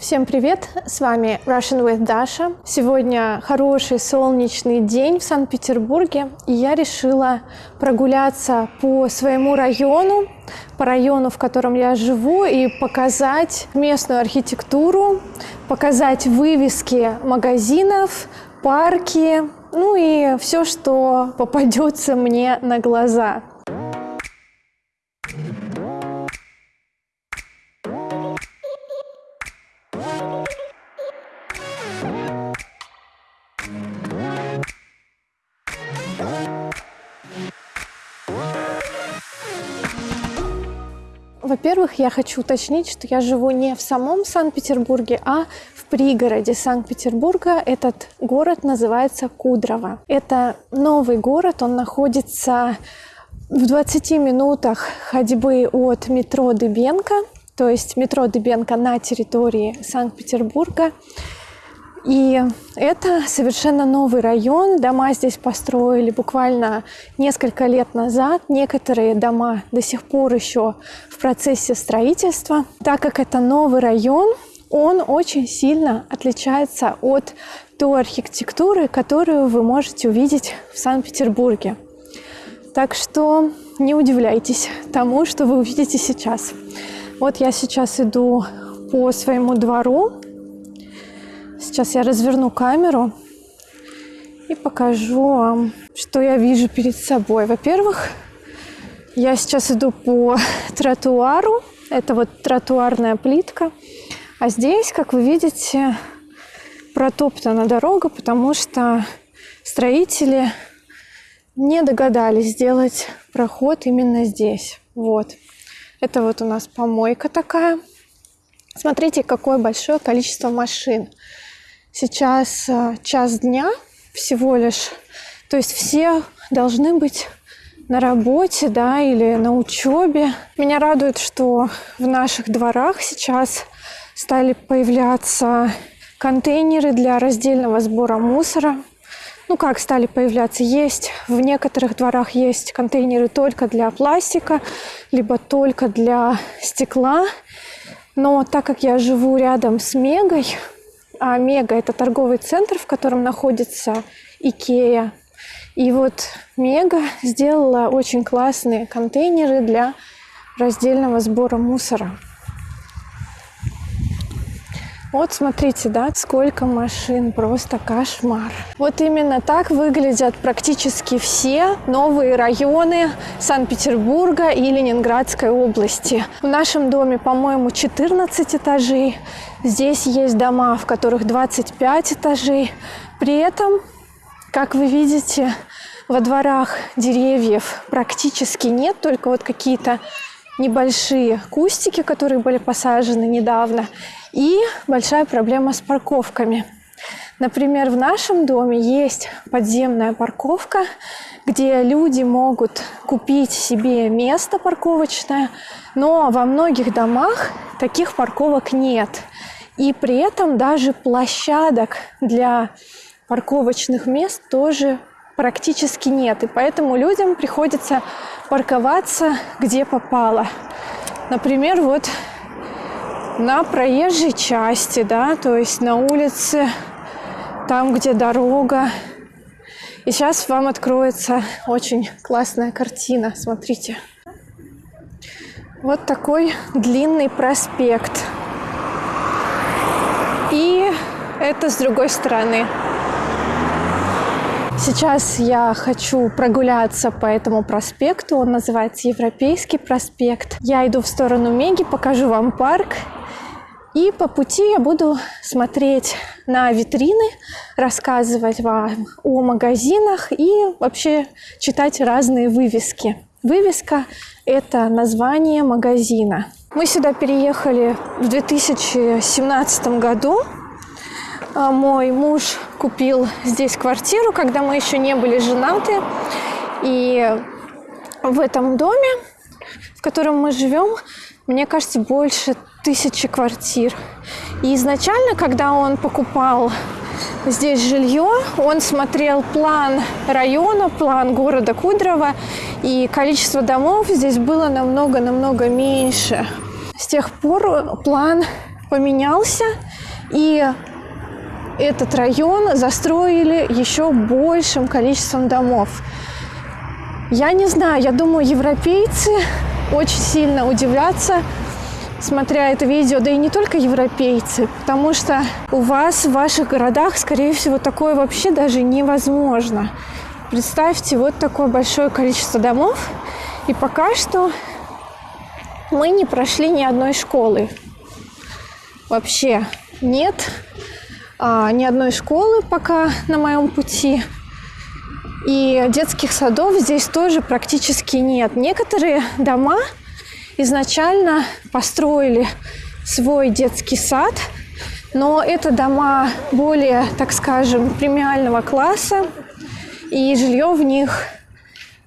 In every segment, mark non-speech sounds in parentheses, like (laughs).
Всем привет! С вами Russian with Dasha. Сегодня хороший солнечный день в Санкт-Петербурге, и я решила прогуляться по своему району, по району, в котором я живу, и показать местную архитектуру, показать вывески магазинов, парки, ну и все, что попадется мне на глаза. Во-первых, я хочу уточнить, что я живу не в самом Санкт-Петербурге, а в пригороде Санкт-Петербурга. Этот город называется Кудрово. Это новый город, он находится в 20 минутах ходьбы от метро Дыбенко, то есть метро Дыбенко на территории Санкт-Петербурга. И это совершенно новый район. Дома здесь построили буквально несколько лет назад. Некоторые дома до сих пор еще в процессе строительства. Так как это новый район, он очень сильно отличается от той архитектуры, которую вы можете увидеть в Санкт-Петербурге. Так что не удивляйтесь тому, что вы увидите сейчас. Вот я сейчас иду по своему двору, Сейчас я разверну камеру и покажу вам, что я вижу перед собой. Во-первых, я сейчас иду по (laughs) тротуару. Это вот тротуарная плитка. А здесь, как вы видите, протоптана дорога, потому что строители не догадались сделать проход именно здесь. Вот. Это вот у нас помойка такая. Смотрите, какое большое количество машин. Сейчас э, час дня всего лишь. То есть все должны быть на работе, да, или на учебе. Меня радует, что в наших дворах сейчас стали появляться контейнеры для раздельного сбора мусора. Ну как стали появляться? Есть в некоторых дворах есть контейнеры только для пластика, либо только для стекла. Но так как я живу рядом с Мегой, Мега – это торговый центр, в котором находится Икея. И вот Мега сделала очень классные контейнеры для раздельного сбора мусора. Вот смотрите, да, сколько машин, просто кошмар. Вот именно так выглядят практически все новые районы Санкт-Петербурга и Ленинградской области. В нашем доме, по-моему, 14 этажей. Здесь есть дома, в которых 25 этажей. При этом, как вы видите, во дворах деревьев практически нет, только вот какие-то небольшие кустики, которые были посажены недавно, и большая проблема с парковками. Например, в нашем доме есть подземная парковка, где люди могут купить себе место парковочное, но во многих домах таких парковок нет. И при этом даже площадок для парковочных мест тоже практически нет. И поэтому людям приходится парковаться где попало. Например, вот на проезжей части, да, то есть на улице, там, где дорога. И сейчас вам откроется очень классная картина. Смотрите. Вот такой длинный проспект. И это с другой стороны. Сейчас я хочу прогуляться по этому проспекту. Он называется Европейский проспект. Я иду в сторону Меги, покажу вам парк. И по пути я буду смотреть на витрины, рассказывать вам о магазинах и вообще читать разные вывески. Вывеска – это название магазина. Мы сюда переехали в 2017 году. А, мой муж купил здесь квартиру, когда мы еще не были женаты. И в этом доме, в котором мы живем, мне кажется, больше тысячи квартир. И изначально, когда он покупал здесь жилье, он смотрел план района, план города Кудрово, и количество домов здесь было намного-намного меньше. С тех пор план поменялся, и этот район застроили еще большим количеством домов. Я не знаю, я думаю, европейцы очень сильно удивляться, смотря это видео, да и не только европейцы, потому что у вас в ваших городах, скорее всего, такое вообще даже невозможно. Представьте, вот такое большое количество домов, и пока что мы не прошли ни одной школы. Вообще нет а, ни одной школы пока на моем пути. И детских садов здесь тоже практически нет. Некоторые дома изначально построили свой детский сад, но это дома более, так скажем, премиального класса, и жилье в них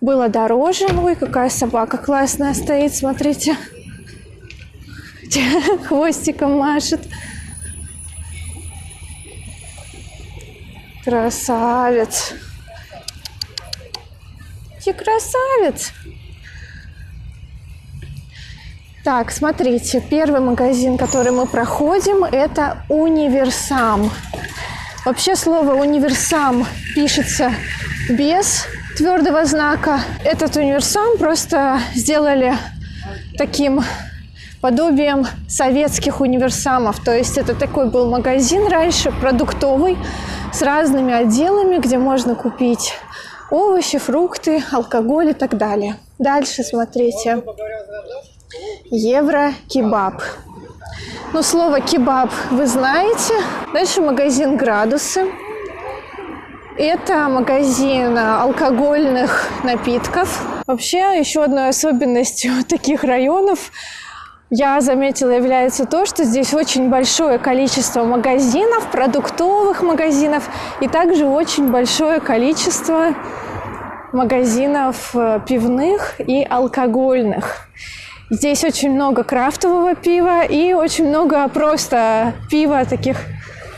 было дороже. Ой, какая собака классная стоит, смотрите. (laughs) Хвостиком машет. Красавец. Ты красавец. Так, смотрите, первый магазин, который мы проходим, это универсам. Вообще слово универсам пишется без твердого знака. Этот универсам просто сделали таким подобием советских универсамов. То есть это такой был магазин раньше, продуктовый, с разными отделами, где можно купить овощи, фрукты, алкоголь и так далее. Дальше смотрите. Евро-кебаб. Ну, слово кебаб вы знаете. Дальше магазин «Градусы». Это магазин алкогольных напитков. Вообще, еще одной особенностью (laughs) таких районов я заметила, является то, что здесь очень большое количество магазинов, продуктовых магазинов, и также очень большое количество магазинов э, пивных и алкогольных. Здесь очень много крафтового пива и очень много просто пива таких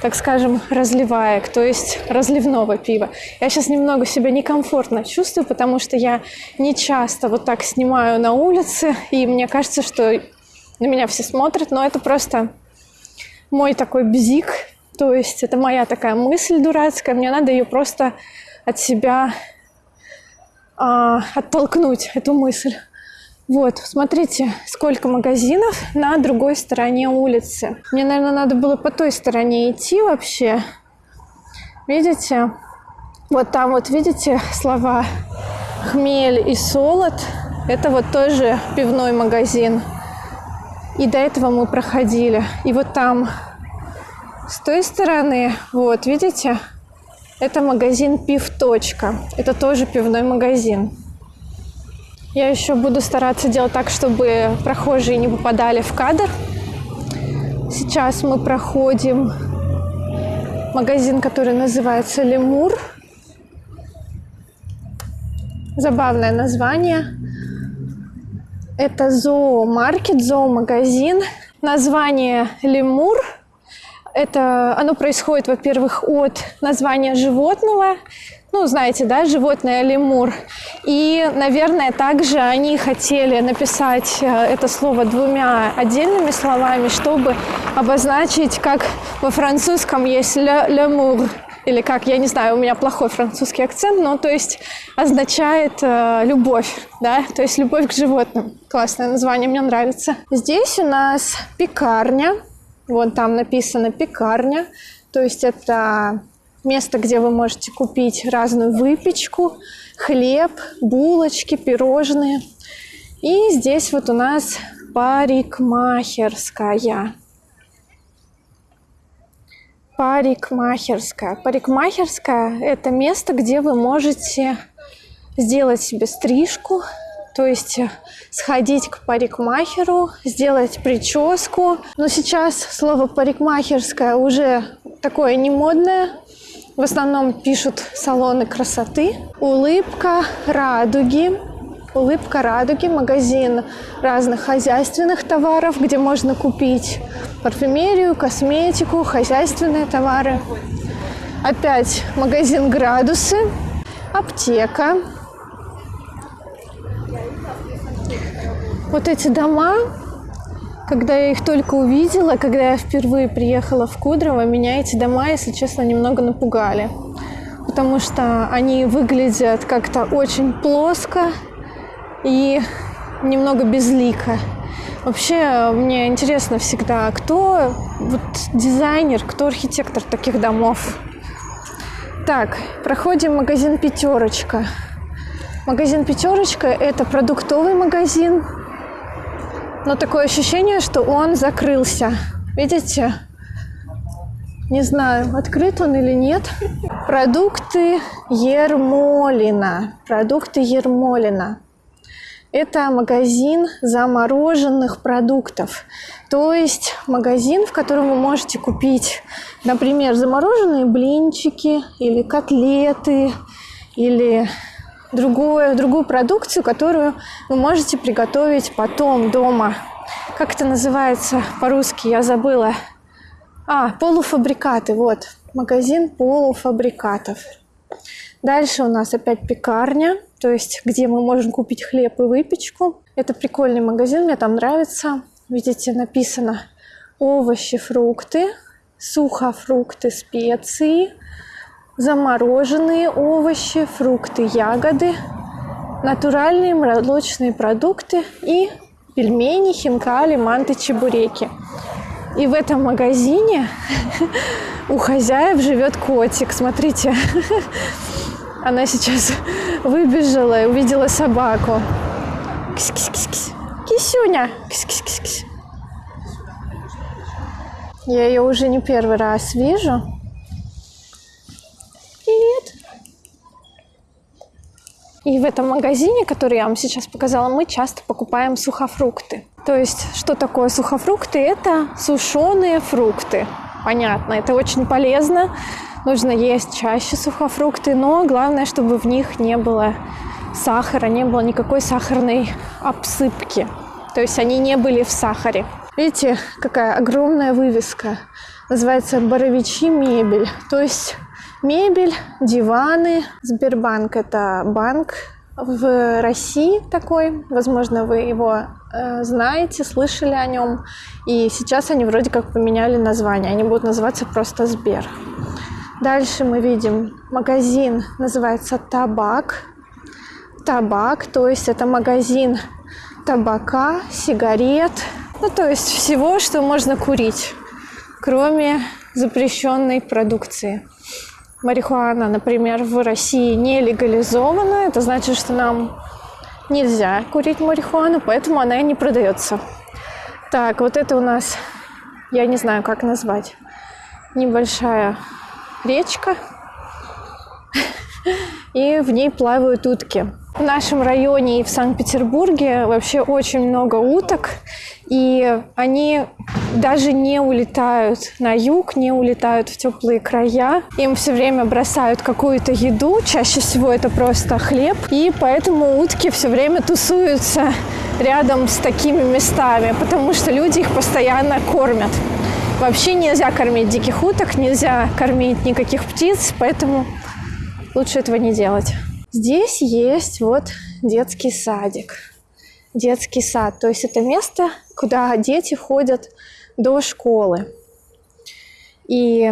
так скажем, разливаек, то есть разливного пива. Я сейчас немного себя некомфортно чувствую, потому что я не часто вот так снимаю на улице, и мне кажется, что на меня все смотрят, но это просто мой такой бзик, то есть это моя такая мысль дурацкая, мне надо ее просто от себя а, оттолкнуть, эту мысль. Вот, смотрите, сколько магазинов на другой стороне улицы. Мне, наверное, надо было по той стороне идти вообще. Видите? Вот там вот, видите, слова хмель и солод. Это вот тоже пивной магазин. И до этого мы проходили. И вот там, с той стороны, вот, видите, это магазин «Пив. Это тоже пивной магазин. Я еще буду стараться делать так, чтобы прохожие не попадали в кадр. Сейчас мы проходим магазин, который называется «Лемур». Забавное название. Это зоомаркет, зоомагазин. Название «Лемур» это оно происходит, во-первых, от названия животного, ну, знаете, да, животное лемур. И, наверное, также они хотели написать э, это слово двумя отдельными словами, чтобы обозначить, как во французском есть лемур, или как, я не знаю, у меня плохой французский акцент, но то есть означает э, любовь, да, то есть любовь к животным. Классное название, мне нравится. Здесь у нас пекарня, вот там написано пекарня, то есть это место, где вы можете купить разную выпечку, хлеб, булочки, пирожные. И здесь вот у нас парикмахерская. Парикмахерская. Парикмахерская – это место, где вы можете сделать себе стрижку, то есть сходить к парикмахеру, сделать прическу. Но сейчас слово парикмахерская уже такое не модное, в основном пишут салоны красоты. Улыбка радуги. Улыбка радуги, магазин разных хозяйственных товаров, где можно купить парфюмерию, косметику, хозяйственные товары. Опять магазин градусы, аптека. Вот эти дома, Когда я их только увидела, когда я впервые приехала в Кудрово, меня эти дома, если честно, немного напугали. Потому что они выглядят как-то очень плоско и немного безлико. Вообще, мне интересно всегда, кто вот дизайнер, кто архитектор таких домов. Так, проходим магазин «Пятерочка». Магазин «Пятерочка» – это продуктовый магазин, но такое ощущение, что он закрылся. Видите? Не знаю, открыт он или нет. Продукты Ермолина. Продукты Ермолина. Это магазин замороженных продуктов. То есть магазин, в котором вы можете купить, например, замороженные блинчики или котлеты, или другую, другую продукцию, которую вы можете приготовить потом дома. Как это называется по-русски, я забыла. А, полуфабрикаты, вот, магазин полуфабрикатов. Дальше у нас опять пекарня, то есть где мы можем купить хлеб и выпечку. Это прикольный магазин, мне там нравится. Видите, написано овощи, фрукты, сухофрукты, специи – замороженные овощи, фрукты, ягоды, натуральные молочные продукты и пельмени, хинкали, манты, чебуреки. И в этом магазине (laughs) у хозяев живет котик. Смотрите, (laughs) она сейчас выбежала и увидела собаку. Кис-кис-кис-кис. Кисюня. Кис-кис-кис-кис. Я ее уже не первый раз вижу. И в этом магазине, который я вам сейчас показала, мы часто покупаем сухофрукты. То есть, что такое сухофрукты? Это сушеные фрукты. Понятно, это очень полезно. Нужно есть чаще сухофрукты, но главное, чтобы в них не было сахара, не было никакой сахарной обсыпки. То есть они не были в сахаре. Видите, какая огромная вывеска. Называется «Боровичи мебель». То есть Мебель, диваны. Сбербанк – это банк в России такой. Возможно, вы его э, знаете, слышали о нем. И сейчас они вроде как поменяли название. Они будут называться просто Сбер. Дальше мы видим магазин, называется Табак. Табак, то есть это магазин табака, сигарет, ну то есть всего, что можно курить, кроме запрещенной продукции марихуана, например, в России не легализована, это значит, что нам нельзя курить марихуану, поэтому она и не продается. Так, вот это у нас, я не знаю, как назвать, небольшая речка, и в ней плавают утки. В нашем районе и в Санкт-Петербурге вообще очень много уток, и они даже не улетают на юг, не улетают в теплые края. Им все время бросают какую-то еду, чаще всего это просто хлеб, и поэтому утки все время тусуются рядом с такими местами, потому что люди их постоянно кормят. Вообще нельзя кормить диких уток, нельзя кормить никаких птиц, поэтому лучше этого не делать. Здесь есть вот детский садик. Детский сад. То есть это место, куда дети ходят до школы. И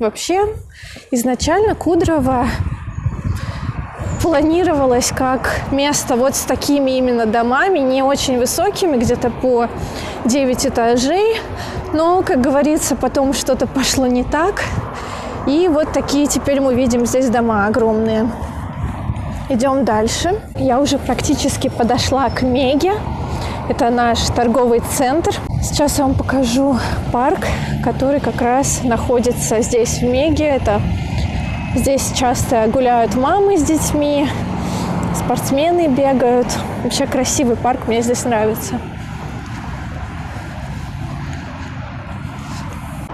вообще изначально Кудрово планировалось как место вот с такими именно домами, не очень высокими, где-то по 9 этажей. Но, как говорится, потом что-то пошло не так. И вот такие теперь мы видим здесь дома огромные. Идем дальше. Я уже практически подошла к Меге. Это наш торговый центр. Сейчас я вам покажу парк, который как раз находится здесь, в Меге. Это здесь часто гуляют мамы с детьми, спортсмены бегают. Вообще красивый парк, мне здесь нравится.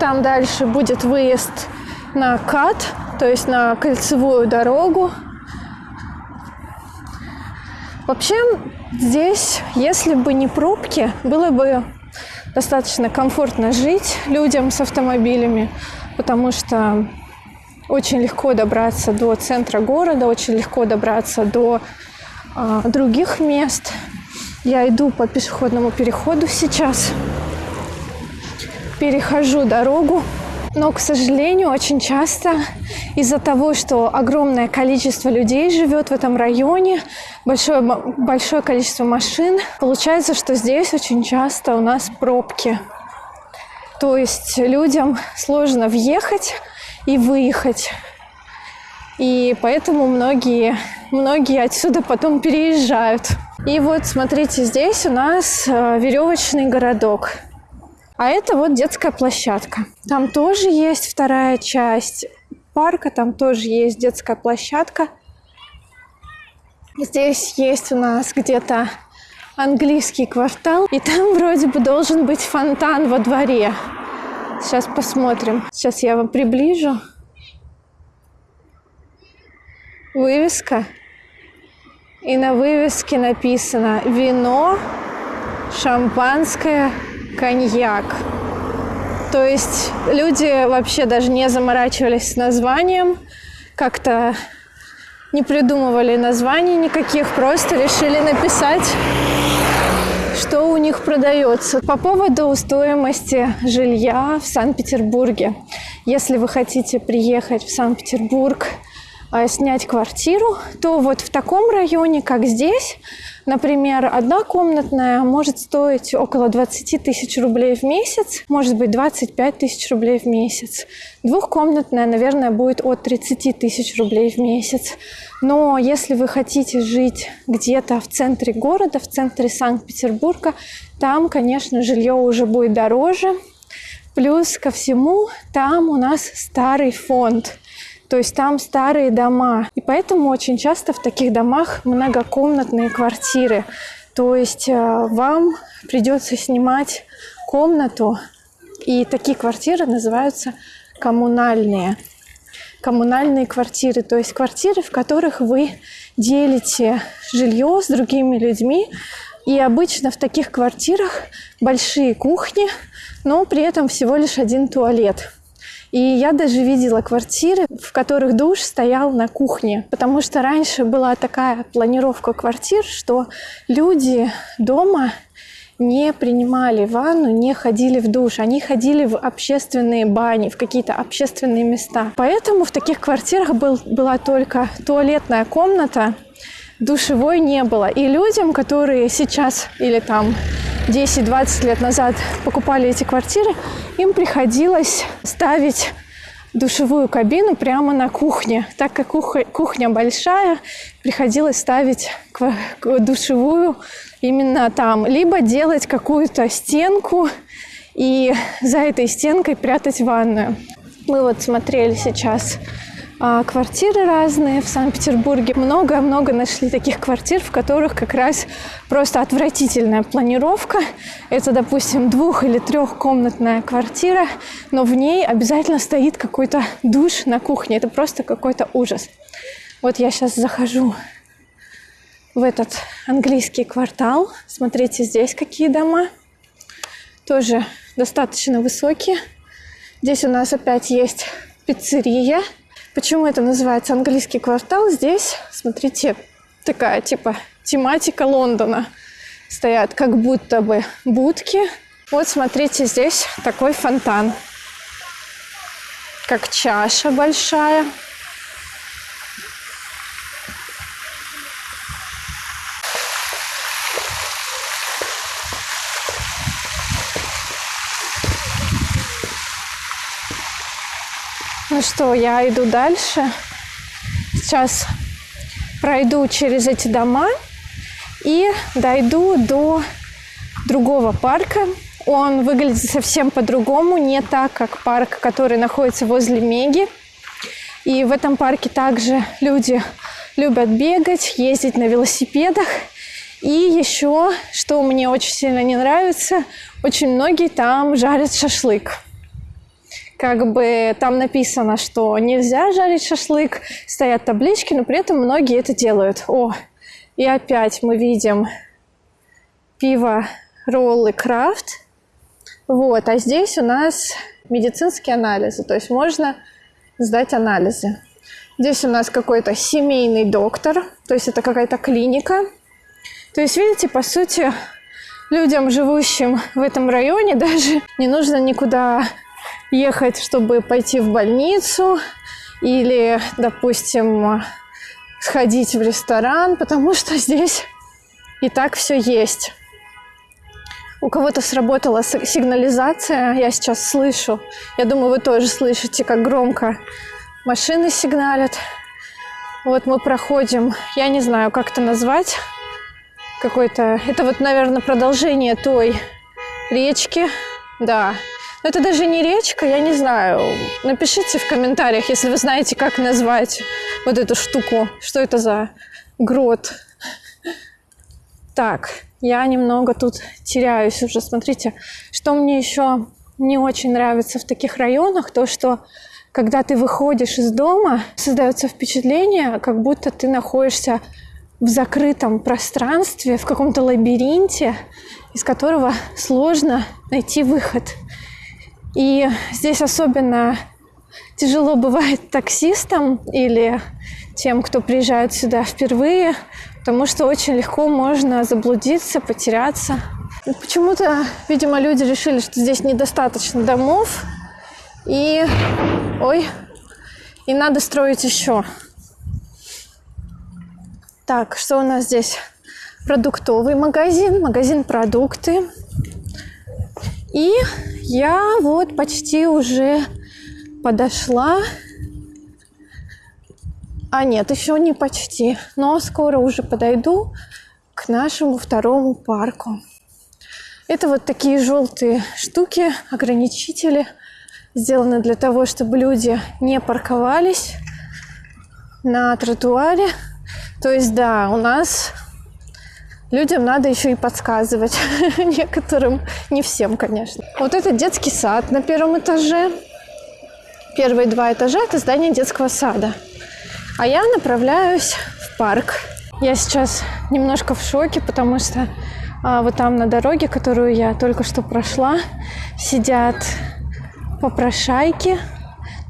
Там дальше будет выезд на КАТ, то есть на кольцевую дорогу. Вообще здесь, если бы не пробки, было бы достаточно комфортно жить людям с автомобилями, потому что очень легко добраться до центра города, очень легко добраться до э, других мест. Я иду по пешеходному переходу сейчас. перехожу дорогу. Но, к сожалению, очень часто из-за того, что огромное количество людей живет в этом районе, большое, большое количество машин, получается, что здесь очень часто у нас пробки. То есть людям сложно въехать и выехать. И поэтому многие, многие отсюда потом переезжают. И вот смотрите, здесь у нас э, веревочный городок. А это вот детская площадка. Там тоже есть вторая часть парка, там тоже есть детская площадка. Здесь есть у нас где-то английский квартал, и там вроде бы должен быть фонтан во дворе. Сейчас посмотрим. Сейчас я вам приближу. Вывеска. И на вывеске написано «Вино, шампанское, коньяк. То есть люди вообще даже не заморачивались с названием, как-то не придумывали названий никаких, просто решили написать, что у них продается. По поводу стоимости жилья в Санкт-Петербурге. Если вы хотите приехать в Санкт-Петербург, а, снять квартиру, то вот в таком районе, как здесь, например, одна комнатная может стоить около 20 тысяч рублей в месяц, может быть 25 тысяч рублей в месяц. Двухкомнатная, наверное, будет от 30 тысяч рублей в месяц. Но если вы хотите жить где-то в центре города, в центре Санкт-Петербурга, там, конечно, жилье уже будет дороже. Плюс ко всему, там у нас старый фонд. То есть там старые дома. И поэтому очень часто в таких домах многокомнатные квартиры. То есть э, вам придется снимать комнату. И такие квартиры называются коммунальные. Коммунальные квартиры, то есть квартиры, в которых вы делите жилье с другими людьми. И обычно в таких квартирах большие кухни, но при этом всего лишь один туалет. И я даже видела квартиры, в которых душ стоял на кухне, потому что раньше была такая планировка квартир, что люди дома не принимали ванну, не ходили в душ. Они ходили в общественные бани, в какие-то общественные места. Поэтому в таких квартирах был, была только туалетная комната, душевой не было. И людям, которые сейчас или там 10-20 лет назад покупали эти квартиры, им приходилось ставить душевую кабину прямо на кухне. Так как кухня большая, приходилось ставить душевую именно там. Либо делать какую-то стенку и за этой стенкой прятать ванную. Мы вот смотрели сейчас квартиры разные в Санкт-Петербурге. Много-много нашли таких квартир, в которых как раз просто отвратительная планировка. Это, допустим, двух- или трехкомнатная квартира, но в ней обязательно стоит какой-то душ на кухне. Это просто какой-то ужас. Вот я сейчас захожу в этот английский квартал. Смотрите, здесь какие дома. Тоже достаточно высокие. Здесь у нас опять есть пиццерия – Почему это называется английский квартал? Здесь, смотрите, такая типа тематика Лондона. Стоят как будто бы будки. Вот смотрите, здесь такой фонтан. Как чаша большая. Что, я иду дальше. Сейчас пройду через эти дома и дойду до другого парка. Он выглядит совсем по-другому, не так, как парк, который находится возле Меги. И в этом парке также люди любят бегать, ездить на велосипедах. И еще, что мне очень сильно не нравится, очень многие там жарят шашлык как бы там написано, что нельзя жарить шашлык, стоят таблички, но при этом многие это делают. О, и опять мы видим пиво роллы крафт. Вот, а здесь у нас медицинские анализы, то есть можно сдать анализы. Здесь у нас какой-то семейный доктор, то есть это какая-то клиника. То есть, видите, по сути, людям, живущим в этом районе, (laughs) даже не нужно никуда ехать, чтобы пойти в больницу или, допустим, сходить в ресторан, потому что здесь и так все есть. У кого-то сработала сигнализация, я сейчас слышу. Я думаю, вы тоже слышите, как громко машины сигналят. Вот мы проходим, я не знаю, как это назвать, какой-то... Это вот, наверное, продолжение той речки, да. Но это даже не речка, я не знаю. Напишите в комментариях, если вы знаете, как назвать вот эту штуку. Что это за грот? Так, я немного тут теряюсь уже. Смотрите, что мне еще не очень нравится в таких районах, то, что когда ты выходишь из дома, создается впечатление, как будто ты находишься в закрытом пространстве, в каком-то лабиринте, из которого сложно найти выход. И здесь особенно тяжело бывает таксистам или тем, кто приезжает сюда впервые, потому что очень легко можно заблудиться, потеряться. Почему-то, видимо, люди решили, что здесь недостаточно домов, и, ой, и надо строить еще. Так, что у нас здесь? Продуктовый магазин, магазин продукты. И я вот почти уже подошла а нет, еще не почти, но скоро уже подойду к нашему второму парку. Это вот такие желтые штуки, ограничители, сделаны для того, чтобы люди не парковались на тротуаре. То есть, да, у нас людям надо еще и подсказывать (laughs) некоторым, не всем, конечно. Вот это детский сад на первом этаже. Первые два этажа – это здание детского сада. А я направляюсь в парк. Я сейчас немножко в шоке, потому что а, вот там на дороге, которую я только что прошла, сидят попрошайки.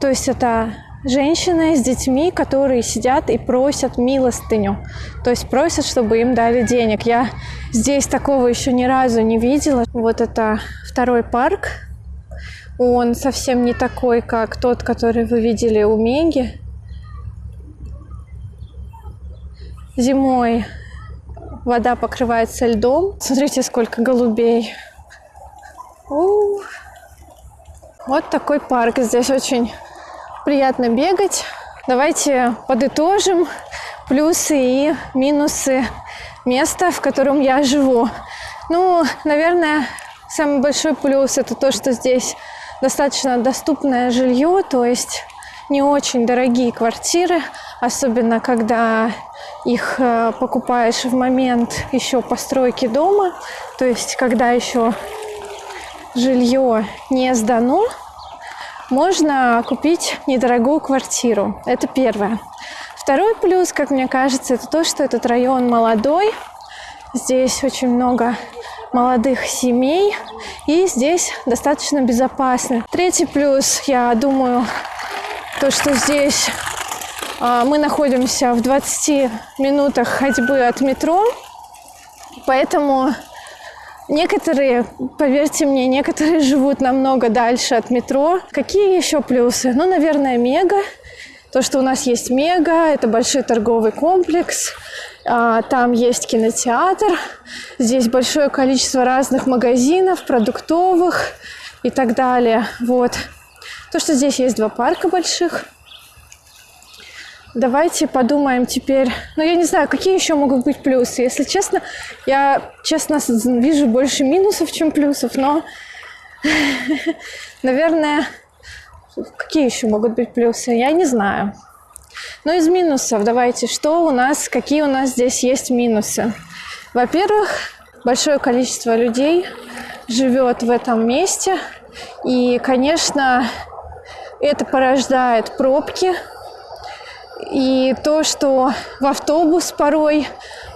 То есть это женщины с детьми, которые сидят и просят милостыню. То есть просят, чтобы им дали денег. Я здесь такого еще ни разу не видела. Вот это второй парк. Он совсем не такой, как тот, который вы видели у Меги. Зимой вода покрывается льдом. Смотрите, сколько голубей. У-у-у. Вот такой парк. Здесь очень приятно бегать. Давайте подытожим плюсы и минусы места, в котором я живу. Ну, наверное, самый большой плюс это то, что здесь достаточно доступное жилье, то есть не очень дорогие квартиры, особенно когда их э, покупаешь в момент еще постройки дома, то есть когда еще жилье не сдано, можно купить недорогую квартиру. Это первое. Второй плюс, как мне кажется, это то, что этот район молодой. Здесь очень много молодых семей, и здесь достаточно безопасно. Третий плюс, я думаю, то, что здесь а, мы находимся в 20 минутах ходьбы от метро, поэтому некоторые, поверьте мне, некоторые (laughs) живут намного дальше от метро. Какие еще плюсы? Ну, наверное, мега. То, что у нас есть мега, это большой торговый комплекс, а, там есть кинотеатр, здесь большое количество разных магазинов, продуктовых и так далее. Вот. То, что здесь есть два парка больших – Давайте подумаем теперь. Ну, я не знаю, какие еще могут быть плюсы. Если честно, я, честно, вижу больше минусов, чем плюсов, но, (laughs) наверное, какие еще могут быть плюсы? Я не знаю. Но из минусов давайте, что у нас, какие у нас здесь есть минусы? Во-первых, большое количество людей живет в этом месте, и, конечно, это порождает пробки, и то, что в автобус порой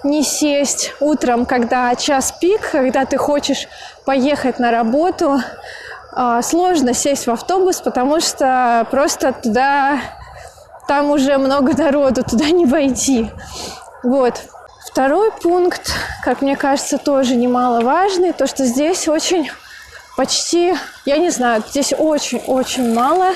не сесть утром, когда час пик, когда ты хочешь поехать на работу, а, сложно сесть в автобус, потому что просто туда, там уже много народу, туда не войти. Вот. Второй пункт, как мне кажется, тоже немаловажный, то, что здесь очень почти, я не знаю, здесь очень-очень мало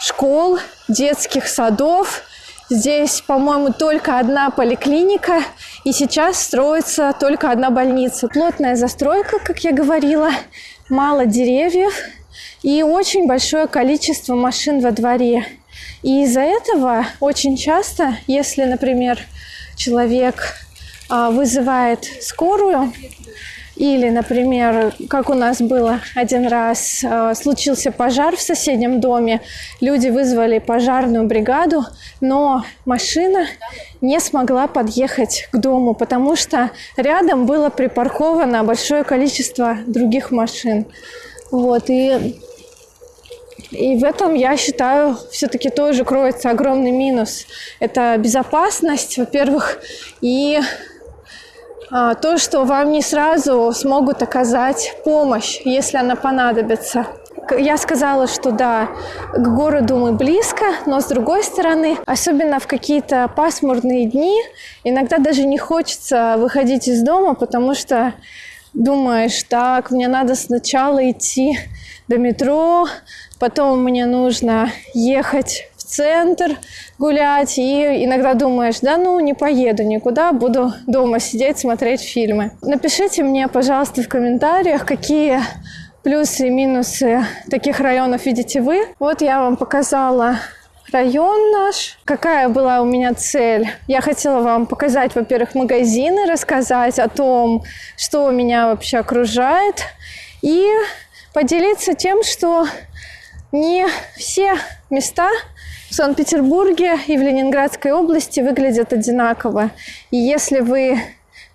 школ, детских садов. Здесь, по-моему, только одна поликлиника, и сейчас строится только одна больница. Плотная застройка, как я говорила, мало деревьев и очень большое количество машин во дворе. И из-за этого очень часто, если, например, человек а, вызывает скорую, или, например, как у нас было один раз, э, случился пожар в соседнем доме, люди вызвали пожарную бригаду, но машина не смогла подъехать к дому, потому что рядом было припарковано большое количество других машин. Вот, и и в этом, я считаю, все-таки тоже кроется огромный минус. Это безопасность, во-первых, и то, что вам не сразу смогут оказать помощь, если она понадобится. Я сказала, что да, к городу мы близко, но с другой стороны, особенно в какие-то пасмурные дни, иногда даже не хочется выходить из дома, потому что думаешь, так, мне надо сначала идти до метро, потом мне нужно ехать центр гулять, и иногда думаешь, да ну не поеду никуда, буду дома сидеть, смотреть фильмы. Напишите мне, пожалуйста, в комментариях, какие плюсы и минусы таких районов видите вы. Вот я вам показала район наш. Какая была у меня цель? Я хотела вам показать, во-первых, магазины, рассказать о том, что меня вообще окружает, и поделиться тем, что не все места в Санкт-Петербурге и в Ленинградской области выглядят одинаково. И если вы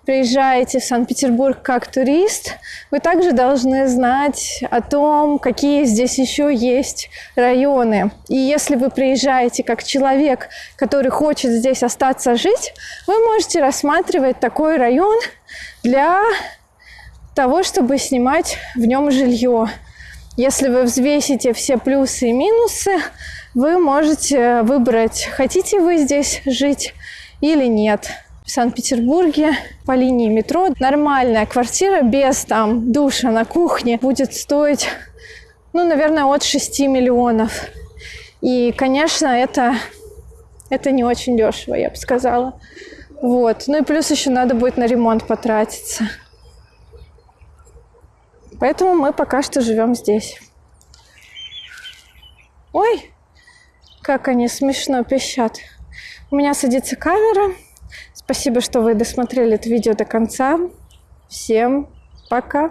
приезжаете в Санкт-Петербург как турист, вы также должны знать о том, какие здесь еще есть районы. И если вы приезжаете как человек, который хочет здесь остаться жить, вы можете рассматривать такой район для того, чтобы снимать в нем жилье. Если вы взвесите все плюсы и минусы, вы можете выбрать, хотите вы здесь жить или нет. В Санкт-Петербурге по линии метро нормальная квартира без там душа на кухне будет стоить, ну, наверное, от 6 миллионов. И, конечно, это, это не очень дешево, я бы сказала. Вот. Ну и плюс еще надо будет на ремонт потратиться. Поэтому мы пока что живем здесь. Ой, как они смешно пищат. У меня садится камера. Спасибо, что вы досмотрели это видео до конца. Всем пока!